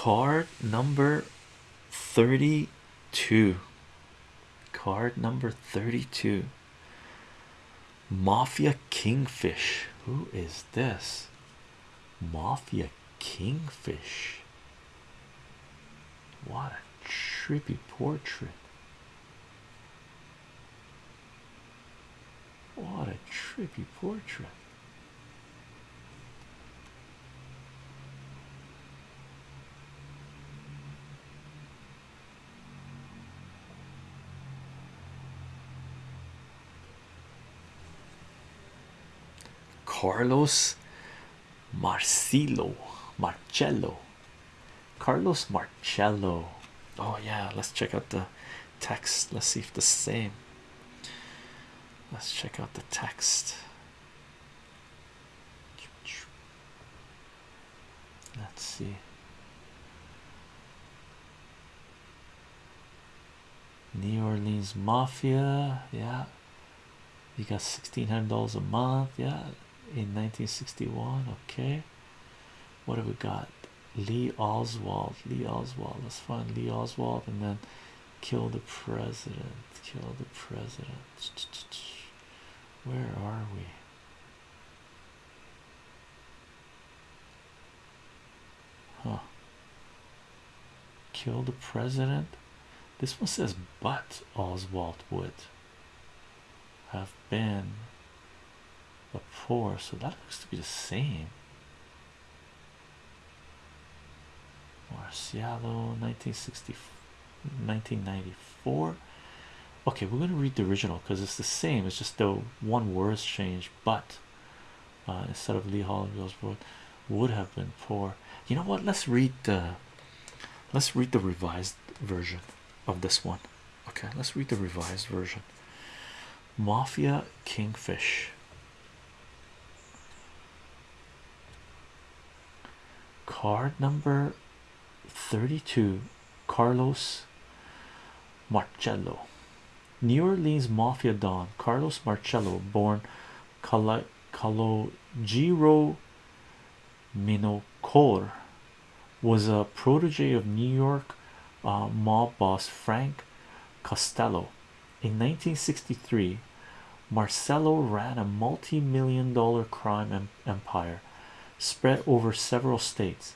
card number 32 card number 32 mafia kingfish. Who is this? Mafia kingfish. What a trippy portrait. What a trippy portrait Carlos Marcelo Marcello. Carlos Marcello. Oh yeah let's check out the text. Let's see if the same. Let's check out the text. Let's see. New Orleans Mafia yeah. You got sixteen hundred dollars a month yeah in 1961 okay. What have we got? Lee Oswald Lee Oswald let's find Lee Oswald and then kill the president kill the president. Where are we? Huh. Kill the president? This one says but Oswald would have been a four so that looks to be the same. Marcialo 1960 1994 okay we're going to read the original because it's the same it's just the one word's changed but uh, instead of Lee Holland Oswald would have been four you know what? Let's read the let's read the revised version of this one okay? Let's read the revised version. Mafia kingfish card number 32 carlos marcello. New orleans mafia don carlos marcello born Calo calogero Minacore was a protege of new york uh, mob boss frank costello. In 1963 marcello ran a multi-million dollar crime em empire spread over several states.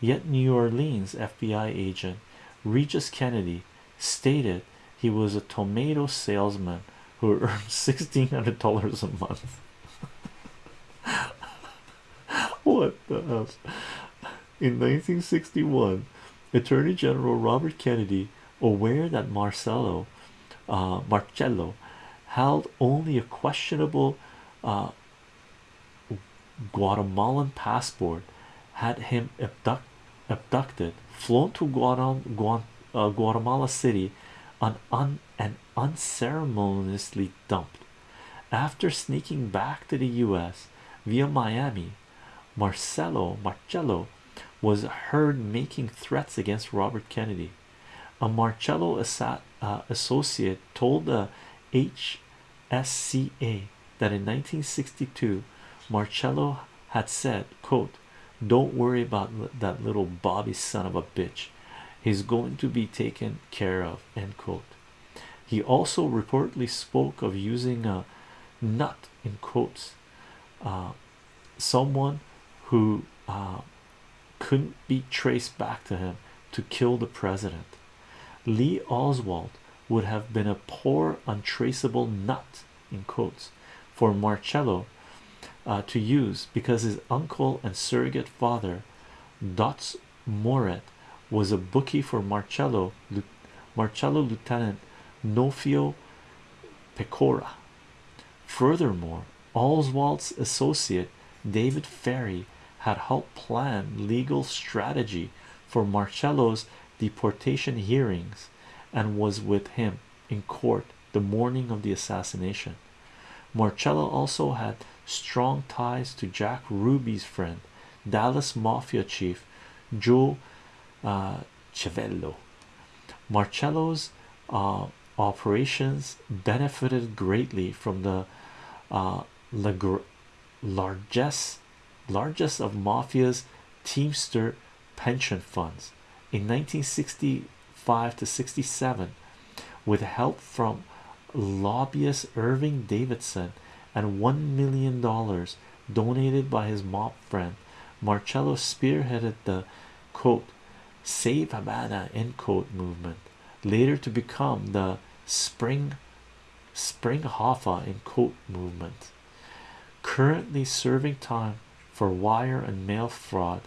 Yet new orleans fbi agent regis kennedy stated he was a tomato salesman who earned $1600 a month. What the hell? In 1961 attorney general robert kennedy aware that marcelo uh, marcello held only a questionable uh, Guatemalan passport had him abduct, abducted flown to Guatem uh, Guatemala City on un and unceremoniously dumped. After sneaking back to the US via Miami Marcelo Marcello was heard making threats against Robert Kennedy. A Marcello uh, associate told the HSCA that in 1962 Marcello had said quote don't worry about that little Bobby son of a bitch. He's going to be taken care of end quote. He also reportedly spoke of using a nut in quotes uh, someone who uh, couldn't be traced back to him to kill the president. Lee Oswald would have been a poor untraceable nut in quotes for Marcello uh, to use because his uncle and surrogate father Dutz Murret was a bookie for Marcello Marcello Lieutenant Nofio Pecora furthermore Oswald's associate David Ferrie had helped plan legal strategy for Marcello's deportation hearings and was with him in court the morning of the assassination. Marcello also had strong ties to Jack Ruby's friend, Dallas Mafia chief Joe uh, Civello. Marcello's uh, operations benefited greatly from the uh, largest largest of mafia's teamster pension funds In 1965 to 67, with help from lobbyist Irving Davidson and one million dollars donated by his mob friend, Marcello spearheaded the quote Save Havana end quote movement, later to become the Spring Spring Hoffa in quote movement. Currently serving time for wire and mail fraud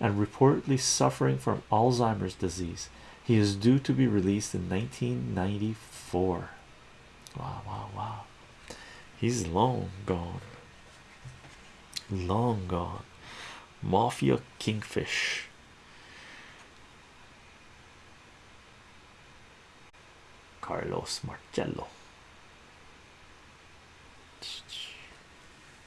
and reportedly suffering from Alzheimer's disease. He is due to be released in 1994. Wow, wow, wow. He's long gone. Long gone. Mafia Kingfish. Carlos Marcello.